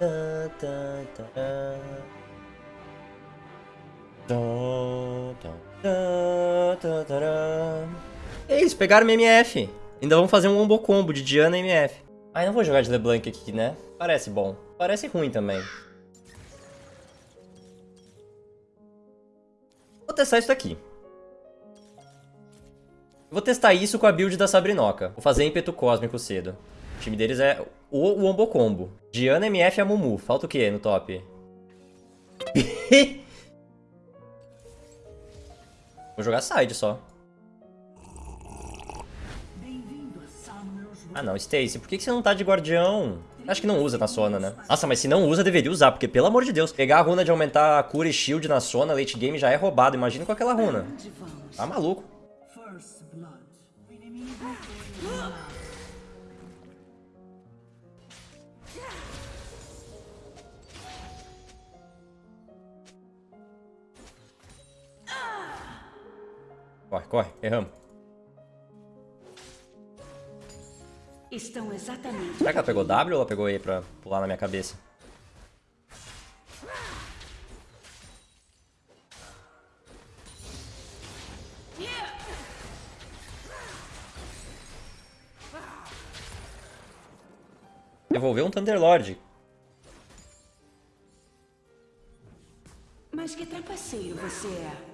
Tá. Eles pegaram minha MF. Ainda vamos fazer um combo combo de Diana e MF. Ai, não vou jogar de LeBlanc aqui, né? Parece bom. Parece ruim também. Vou testar isso daqui. Vou testar isso com a build da Sabrinoca. Vou fazer ímpeto cósmico cedo. O time deles é o Wombo Combo. Diana, MF e a Mumu. Falta o que no top? Vou jogar side só. Ah não, Stacy, por que você não tá de guardião? Acho que não usa na Sona, né? Nossa, mas se não usa, deveria usar, porque pelo amor de Deus, pegar a runa de aumentar a cura e shield na Sona, late game já é roubado. Imagina com aquela runa. Tá maluco. Corre, corre, erramos. Estão exatamente. Será que ela pegou W ou ela pegou E pra pular na minha cabeça? Devolveu um Thunderlord. Mas que trapaceiro você é?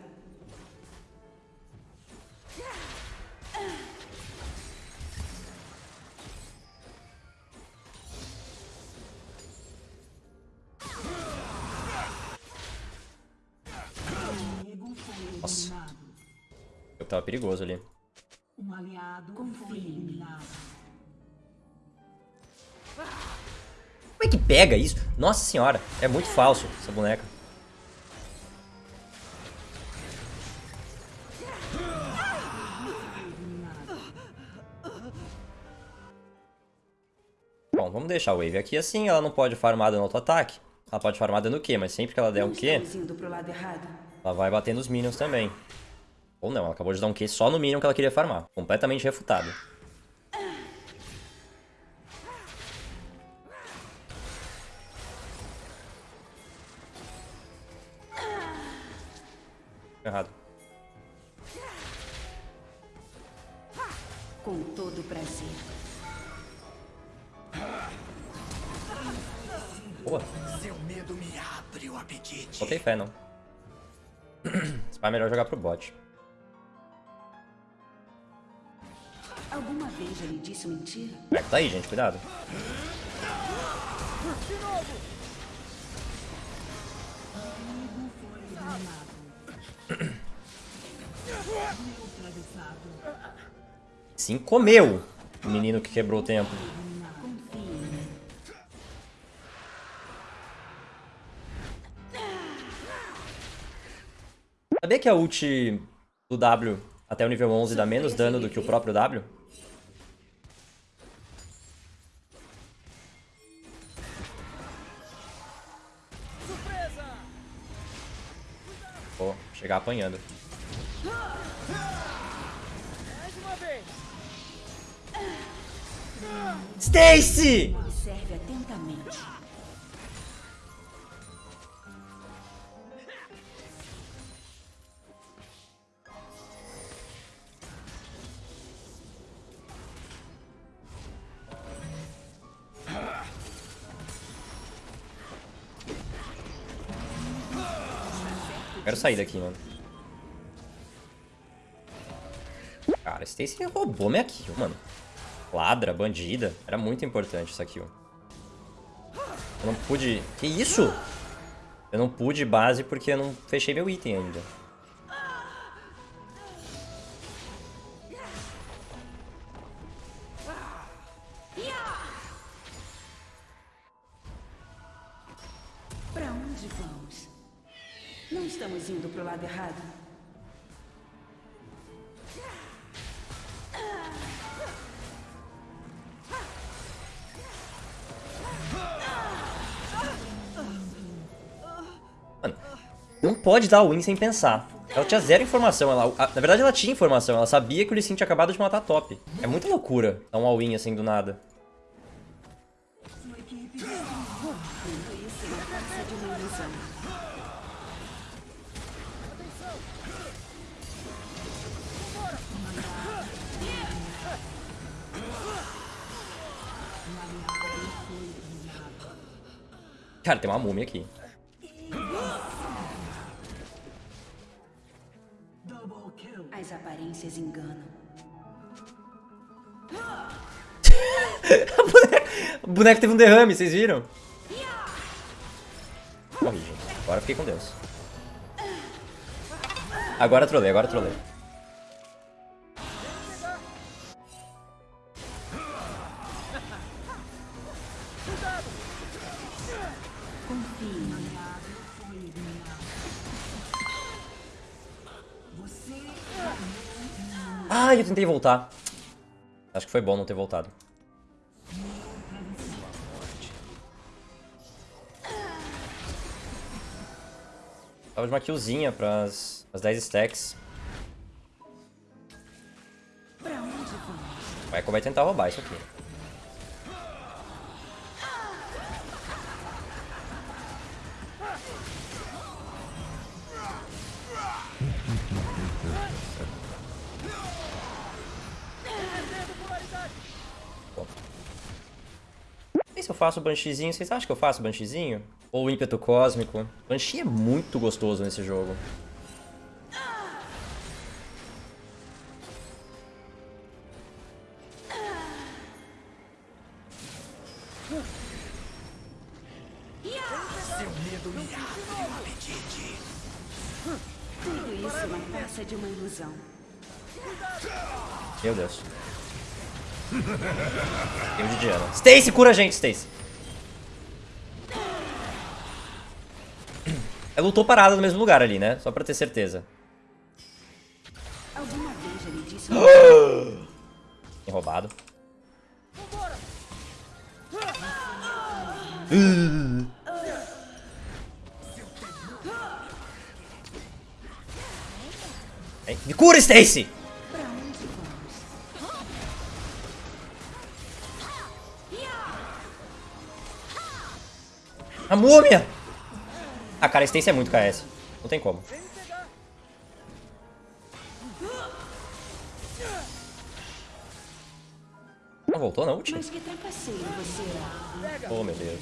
Eu tava perigoso ali. Um aliado. Como é que pega isso? Nossa senhora, é muito falso essa boneca. Bom, vamos deixar a Wave aqui assim, ela não pode farmar dano auto-ataque. Ela pode farmar dano Q, mas sempre que ela der um Q, lado errado. ela vai bater nos minions também. Ou não, ela acabou de dar um Q só no minion que ela queria farmar. Completamente refutado. Errado. Com todo prazer. Boa. Seu medo me abre o apetite. Botei fé, não. Pai é melhor jogar pro bot. Já lhe disse mentira? É, tá aí, gente, cuidado. Sim, comeu o menino que quebrou o tempo. Sabia que a ult do W até o nível 11 dá menos dano do que o próprio W? Chegar apanhando. Stacy! Observe atentamente. Quero sair daqui, mano. Cara, Stacy roubou minha kill, mano. Ladra, bandida. Era muito importante essa kill. Eu não pude... Que isso? Eu não pude base porque eu não fechei meu item ainda. Lado errado? Não pode dar win sem pensar. Ela tinha zero informação. Ela, a- na verdade, ela tinha informação. Ela sabia que o Lee Sin tinha acabado de matar top. É muita loucura dar um all-in assim do nada. Cara, tem uma múmia aqui. As aparências enganam. O boneco teve um derrame, vocês viram? Morri, gente. Agora fiquei com Deus. Agora trolei, agora trolei. Eu tentei voltar. Acho que foi bom não ter voltado. Tava de uma killzinha pras, pras 10 stacks. O Echo vai tentar roubar isso aqui. Se eu faço o Bansheezinho. Vocês acham que eu faço o Bansheezinho? Ou o ímpeto cósmico? Banshee é muito gostoso nesse jogo. Seu medo me abre o apetite. Tudo isso não passa de uma ilusão. Meu Deus. Game de Diana. Stacy, cura a gente, Stacy. Ela lutou parada no mesmo lugar ali, né? Só pra ter certeza. Alguma vez ele disse Tem roubado. Vem, Me cura, Stacy! A múmia! Ah, cara, a Stacy é muito KS. Não tem como. Não voltou na você é. Oh, meu Deus.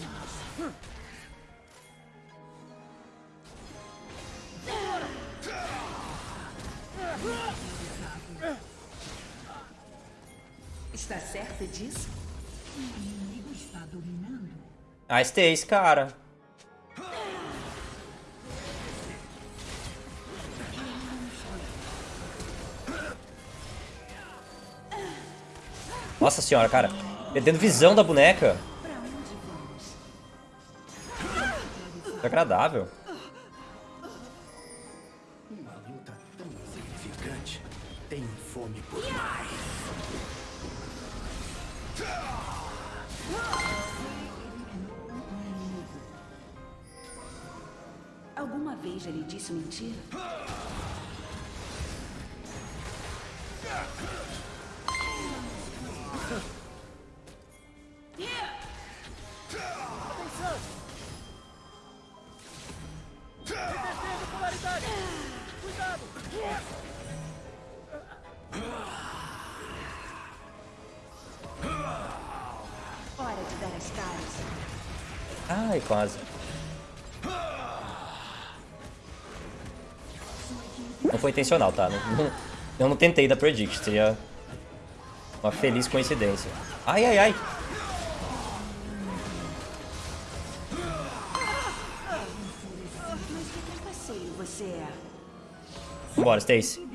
Está certo Ah, Stacy, cara. Nossa senhora, cara. Perdendo visão da boneca. Desagradável. Uma luta tão insignificante. Tenho fome por mais. Vez ele disse mentira? Hora de dar as. Ai, quase. Não foi intencional, tá? Não- não- eu não tentei dar predict, seria uma feliz coincidência. Ai, ai, ai. É. Vambora, Stacy.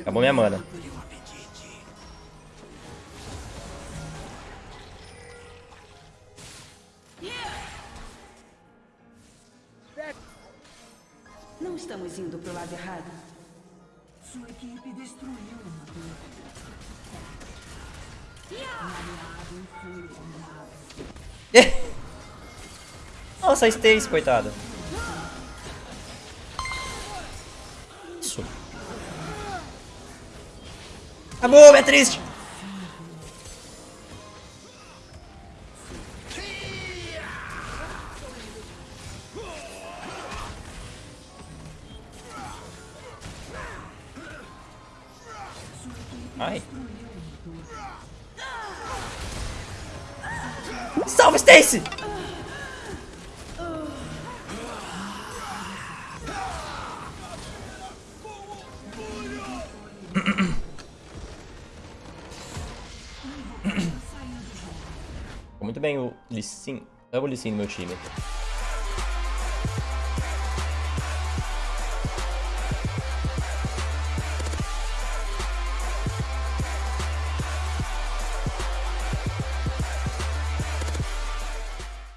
Acabou minha mana. Não estamos indo pro lado errado? Sua equipe destruiu uma torre. Nossa, a Stacy, coitada. Isso. Acabou, é triste. Ai. Salve, Stacy! Muito bem o Lee Sin. Double Lee Sin no meu time.